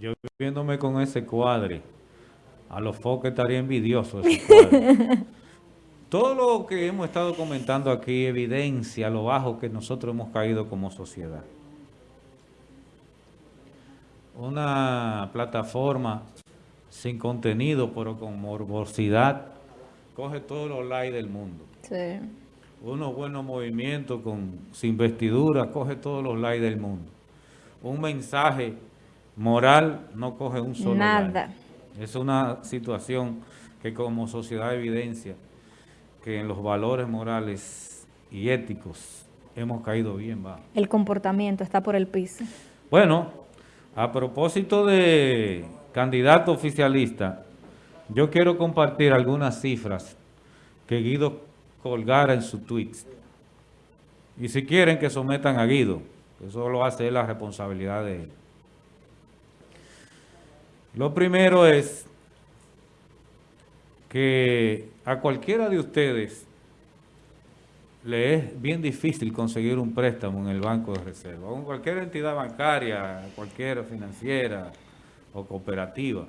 Yo viéndome con ese cuadre, a los foques estaría envidioso ese cuadre. Todo lo que hemos estado comentando aquí evidencia lo bajo que nosotros hemos caído como sociedad. Una plataforma sin contenido, pero con morbosidad, coge todos los likes del mundo. Sí. Unos buenos movimientos con, sin vestidura, coge todos los likes del mundo. Un mensaje moral no coge un solo Nada. Es una situación que como sociedad evidencia que en los valores morales y éticos hemos caído bien bajo. El comportamiento está por el piso. Bueno, a propósito de candidato oficialista, yo quiero compartir algunas cifras que Guido colgara en su tweet. Y si quieren que sometan a Guido, eso lo hace la responsabilidad de él. Lo primero es que a cualquiera de ustedes le es bien difícil conseguir un préstamo en el Banco de Reserva, en cualquier entidad bancaria, cualquier financiera o cooperativa,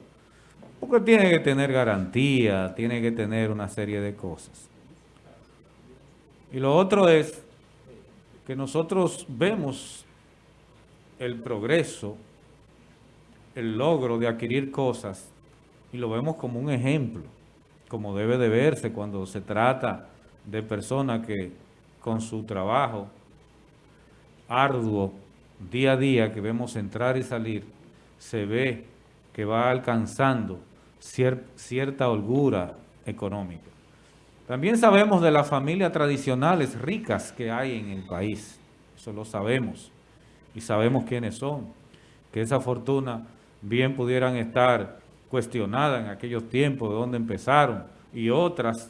porque tiene que tener garantía, tiene que tener una serie de cosas. Y lo otro es que nosotros vemos el progreso, el logro de adquirir cosas y lo vemos como un ejemplo, como debe de verse cuando se trata de personas que con su trabajo arduo, día a día, que vemos entrar y salir, se ve que va alcanzando cierta holgura económica. También sabemos de las familias tradicionales ricas que hay en el país, eso lo sabemos, y sabemos quiénes son, que esa fortuna bien pudieran estar cuestionadas en aquellos tiempos de donde empezaron, y otras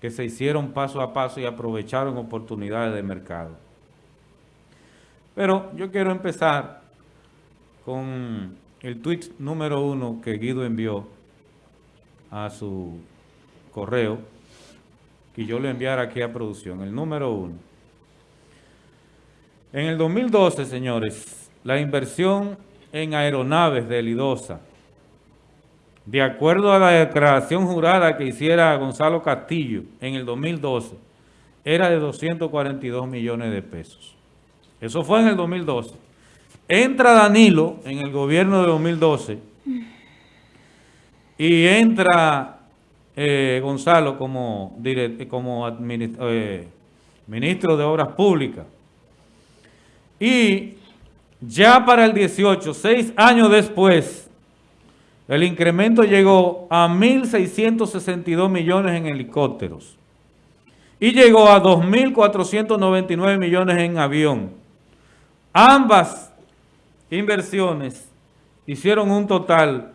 que se hicieron paso a paso y aprovecharon oportunidades de mercado. Pero yo quiero empezar con el tweet número uno que Guido envió a su correo, que yo le enviara aquí a producción, el número uno. En el 2012, señores, la inversión en aeronaves de Lidosa de acuerdo a la declaración jurada que hiciera Gonzalo Castillo en el 2012, era de 242 millones de pesos. Eso fue en el 2012. Entra Danilo en el gobierno de 2012 y entra eh, Gonzalo como, como eh, ministro de Obras Públicas. Y ya para el 18, seis años después, el incremento llegó a 1.662 millones en helicópteros y llegó a 2.499 millones en avión. Ambas inversiones hicieron un total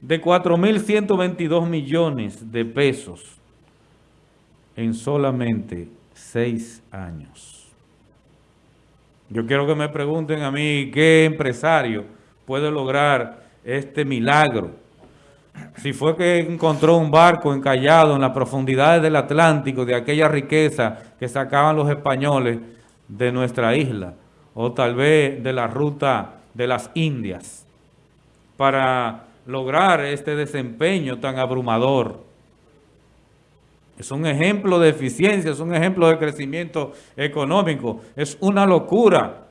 de 4.122 millones de pesos en solamente seis años. Yo quiero que me pregunten a mí qué empresario puede lograr este milagro. Si fue que encontró un barco encallado en las profundidades del Atlántico de aquella riqueza que sacaban los españoles de nuestra isla, o tal vez de la ruta de las Indias, para lograr este desempeño tan abrumador. Es un ejemplo de eficiencia, es un ejemplo de crecimiento económico, es una locura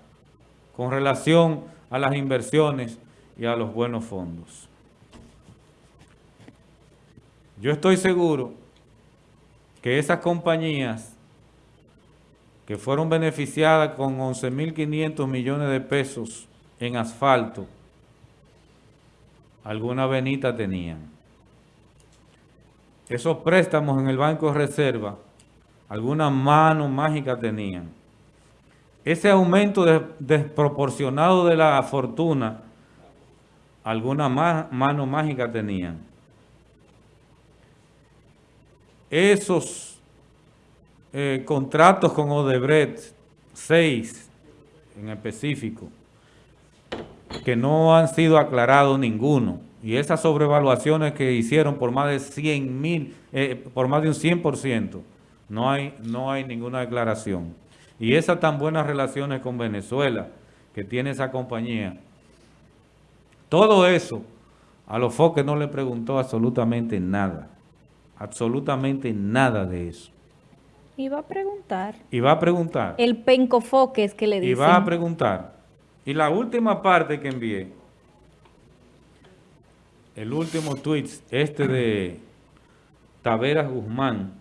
con relación a las inversiones y a los buenos fondos. Yo estoy seguro que esas compañías que fueron beneficiadas con 11.500 millones de pesos en asfalto, alguna venita tenían. Esos préstamos en el Banco de Reserva, alguna mano mágica tenían. Ese aumento desproporcionado de la fortuna alguna mano mágica tenían. Esos eh, contratos con Odebrecht, seis en específico, que no han sido aclarados ninguno, y esas sobrevaluaciones que hicieron por más de 100 mil, eh, por más de un 100%, no hay, no hay ninguna declaración. Y esas tan buenas relaciones con Venezuela que tiene esa compañía, Todo eso, a los foques no le preguntó absolutamente nada. Absolutamente nada de eso. Y va a preguntar. Y va a preguntar. El pencofoque es que le dicen. Y va a preguntar. Y la última parte que envié, el último tweet, este de Taveras Guzmán.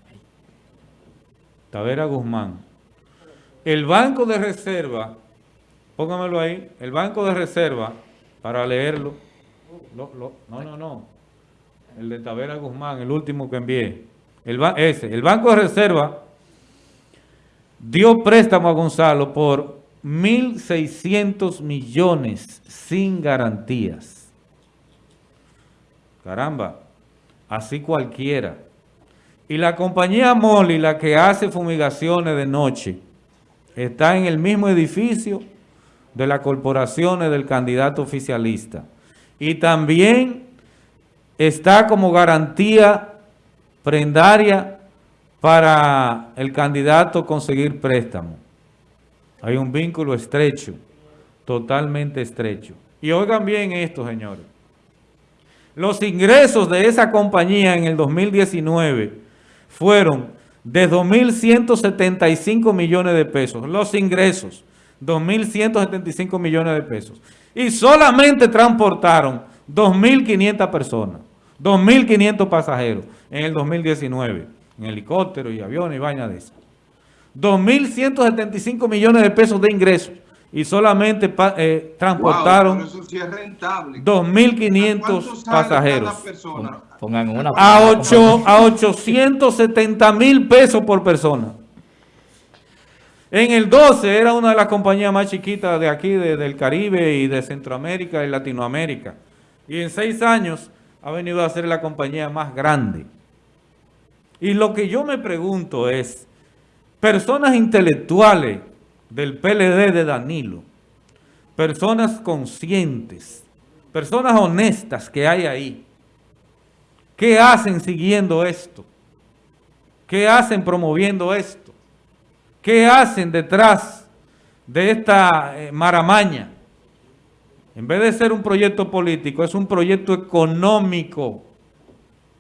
Tavera Guzmán. El Banco de Reserva, póngamelo ahí, el Banco de Reserva, para leerlo. no, no, no. El de Tavera Guzmán, el último que envié. El, ese, el Banco de Reserva dio préstamo a Gonzalo por 1.600 millones sin garantías. Caramba, así cualquiera. Y la compañía Molly, la que hace fumigaciones de noche, está en el mismo edificio de las corporaciones del candidato oficialista. Y también está como garantía prendaria para el candidato conseguir préstamo. Hay un vínculo estrecho, totalmente estrecho. Y oigan bien esto, señores. Los ingresos de esa compañía en el 2019 fueron de 2.175 millones de pesos. Los ingresos, 2.175 millones de pesos. Y solamente transportaron 2.500 personas, 2.500 pasajeros en el 2019, en helicóptero y aviones y vaina de esas. 2.175 millones de pesos de ingresos y solamente eh, transportaron 2.500 pasajeros. Pongan una a, 8, a 870 mil pesos por persona. En el 12 era una de las compañías más chiquitas de aquí, del Caribe y de Centroamérica y Latinoamérica. Y en seis años ha venido a ser la compañía más grande. Y lo que yo me pregunto es, personas intelectuales del PLD de Danilo, personas conscientes, personas honestas que hay ahí, ¿qué hacen siguiendo esto? ¿Qué hacen promoviendo esto? ¿Qué hacen detrás de esta eh, maramaña? En vez de ser un proyecto político, es un proyecto económico.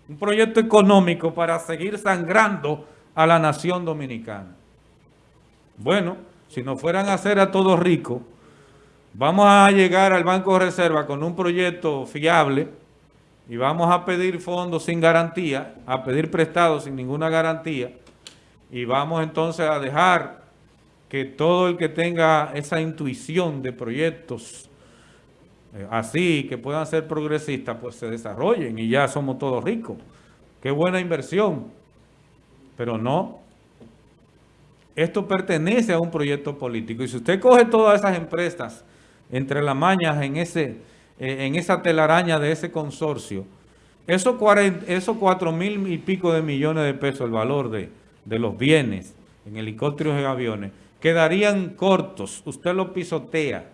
Un proyecto económico para seguir sangrando a la nación dominicana. Bueno, si nos fueran a hacer a todos ricos, vamos a llegar al Banco de Reserva con un proyecto fiable y vamos a pedir fondos sin garantía, a pedir prestados sin ninguna garantía y vamos entonces a dejar que todo el que tenga esa intuición de proyectos eh, así, que puedan ser progresistas, pues se desarrollen y ya somos todos ricos. Qué buena inversión pero no. Esto pertenece a un proyecto político. Y si usted coge todas esas empresas entre las mañas en, ese, eh, en esa telaraña de ese consorcio, esos, esos 4 mil y pico de millones de pesos, el valor de, de los bienes en helicópteros y aviones, quedarían cortos. Usted lo pisotea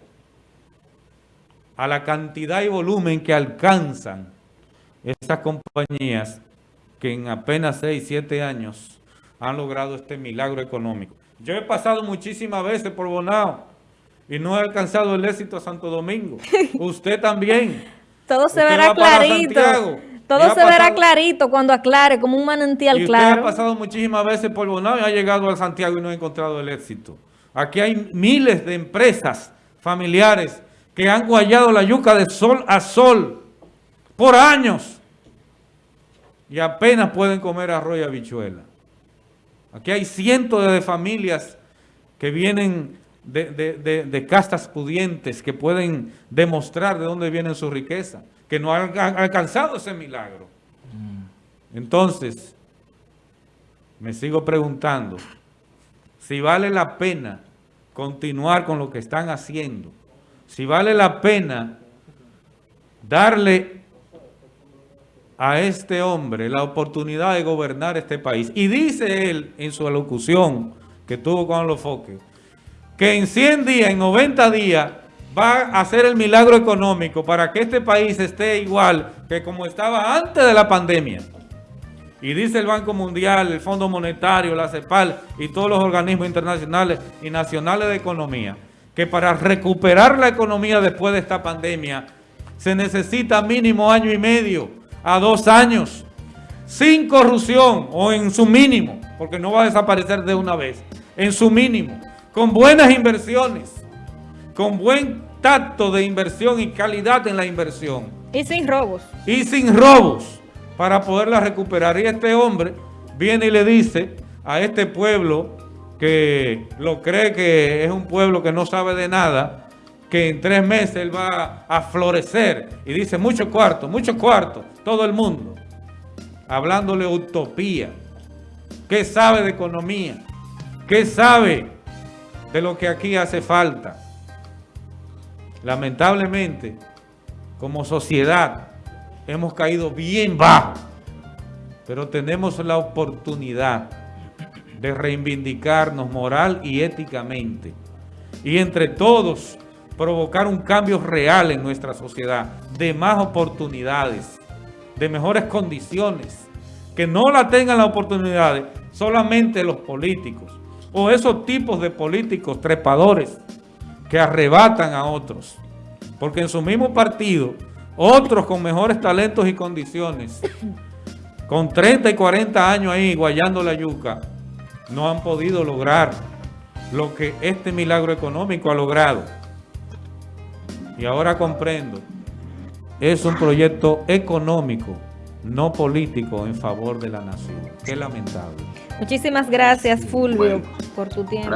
a la cantidad y volumen que alcanzan esas compañías que en apenas 6, 7 años han logrado este milagro económico. Yo he pasado muchísimas veces por Bonao y no he alcanzado el éxito a Santo Domingo. Usted también. Todo se verá clarito. Todo se verá clarito cuando aclare, como un manantial claro. Usted ha pasado muchísimas veces por Bonao y ha llegado a Santiago y no ha encontrado el éxito. Aquí hay miles de empresas familiares que han guayado la yuca de sol a sol por años y apenas pueden comer arroz y habichuela. Aquí hay cientos de familias que vienen de, castas pudientes, que pueden demostrar de dónde viene su riqueza, que no han, alcanzado ese milagro. Mm. Entonces, me sigo preguntando si vale la pena continuar con lo que están haciendo, si vale la pena darle a este hombre la oportunidad de gobernar este país. Y dice él en su alocución que tuvo con los foques, que en 100 días, en 90 días, va a hacer el milagro económico para que este país esté igual que como estaba antes de la pandemia. Y dice el Banco Mundial, el Fondo Monetario, la CEPAL y todos los organismos internacionales y nacionales de economía, que para recuperar la economía después de esta pandemia se necesita mínimo año y medio a dos años, sin corrupción o en su mínimo, porque no va a desaparecer de una vez, en su mínimo, con buenas inversiones, con buen tacto de inversión y calidad en la inversión. Y sin robos. Y sin robos, para poderla recuperar. Y este hombre viene y le dice a este pueblo que lo cree que es un pueblo que no sabe de nada, que en tres meses él va a florecer. Y dice, mucho cuarto, mucho cuarto, todo el mundo. Hablándole utopía. ¿Qué sabe de economía? ¿Qué sabe de lo que aquí hace falta? Lamentablemente, como sociedad, hemos caído bien bajo. Pero tenemos la oportunidad de reivindicarnos moral y éticamente. Y entre todos provocar un cambio real en nuestra sociedad, de más oportunidades, de mejores condiciones, que no la tengan las oportunidades solamente los políticos o esos tipos de políticos trepadores que arrebatan a otros. Porque en su mismo partido, otros con mejores talentos y condiciones, con 30 y 40 años ahí guayando la yuca, no han podido lograr lo que este milagro económico ha logrado y ahora comprendo, es un proyecto económico, no político en favor de la nación. Qué lamentable. Muchísimas gracias, Fulvio, por tu tiempo.